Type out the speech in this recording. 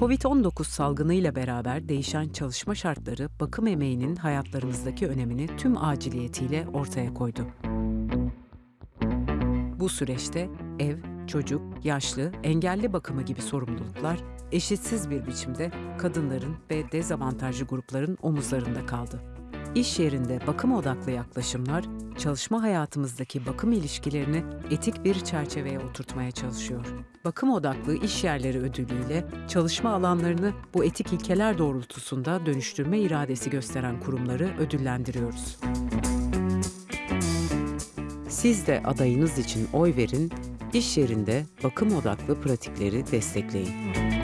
Covid-19 salgınıyla beraber değişen çalışma şartları bakım emeğinin hayatlarımızdaki önemini tüm aciliyetiyle ortaya koydu. Bu süreçte ev, çocuk, yaşlı, engelli bakımı gibi sorumluluklar eşitsiz bir biçimde kadınların ve dezavantajlı grupların omuzlarında kaldı. İş yerinde bakım odaklı yaklaşımlar, çalışma hayatımızdaki bakım ilişkilerini etik bir çerçeveye oturtmaya çalışıyor. Bakım odaklı iş yerleri ödülüyle çalışma alanlarını bu etik ilkeler doğrultusunda dönüştürme iradesi gösteren kurumları ödüllendiriyoruz. Siz de adayınız için oy verin, iş yerinde bakım odaklı pratikleri destekleyin.